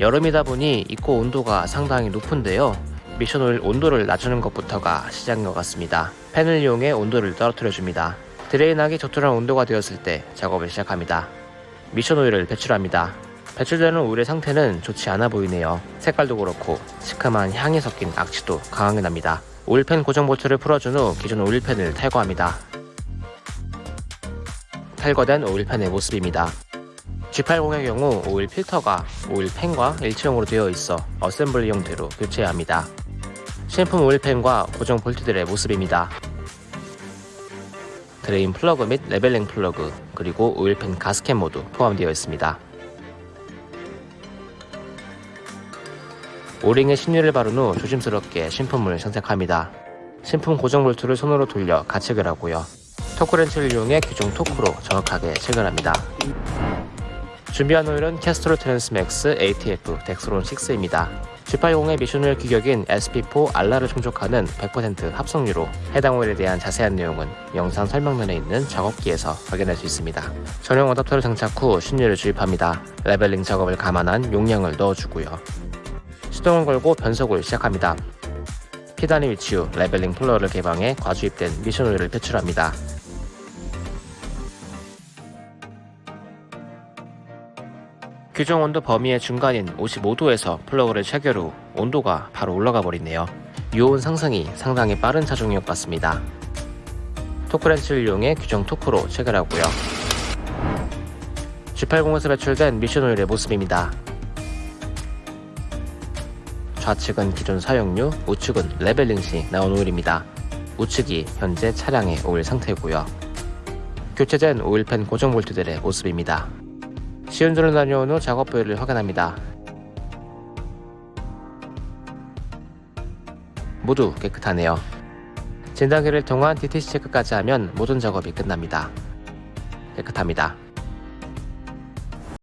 여름이다 보니 입고 온도가 상당히 높은데요. 미션 오일 온도를 낮추는 것부터가 시작인 것 같습니다. 팬을 이용해 온도를 떨어뜨려 줍니다. drain하기 적절한 온도가 되었을 때 작업을 시작합니다. 미션 오일을 배출합니다. 배출되는 오일의 상태는 좋지 않아 보이네요. 색깔도 그렇고 시큼한 향이 섞인 악취도 강하게 납니다. 오일팬 고정 볼트를 풀어준 후 기존 오일팬을 탈거합니다. 탈거된 오일팬의 모습입니다. G80의 경우 오일 필터가 오일 팬과 일체형으로 되어 있어 어셈블리 형태로 교체해야 합니다. 신품 오일 팬과 고정 볼트들의 모습입니다. drain 플러그 및 leveling 플러그 그리고 오일 팬 가스켓 모두 포함되어 있습니다. 오링에 신유를 바른 후 조심스럽게 신품을 선택합니다. 신품 고정 볼트를 손으로 돌려 가체결을 하고요. 토크렌치를 이용해 규정 토크로 정확하게 체결합니다. 준비한 오일은 Castrol Transmax ATF Dexron 6입니다. G80의 미션 오일 규격인 SP4 RR을 충족하는 100% 합성유로 해당 오일에 대한 자세한 내용은 영상 설명란에 있는 작업기에서 확인할 수 있습니다. 전용 어댑터를 장착 후 신유를 주입합니다. leveling 작업을 감안한 용량을 넣어주고요. 시동을 걸고 변속을 시작합니다. P단에 위치 후 leveling 플러그를 개방해 과주입된 미션 오일을 배출합니다. 규정 온도 범위의 중간인 55도에서 플러그를 체결 후 온도가 바로 올라가 버리네요. 유온 상승이 상당히 빠른 차종인 것 같습니다. 토크렌치를 이용해 규정 토크로 체결하고요. G80에서 배출된 미션 오일의 모습입니다. 좌측은 기존 사용유, 우측은 leveling 시 나온 오일입니다. 우측이 현재 차량의 오일 상태고요. 교체된 오일팬 고정 볼트들의 모습입니다. 시운전을 다녀온 후 작업 부위를 확인합니다. 모두 깨끗하네요. 진단기를 통한 DTC 체크까지 하면 모든 작업이 끝납니다. 깨끗합니다.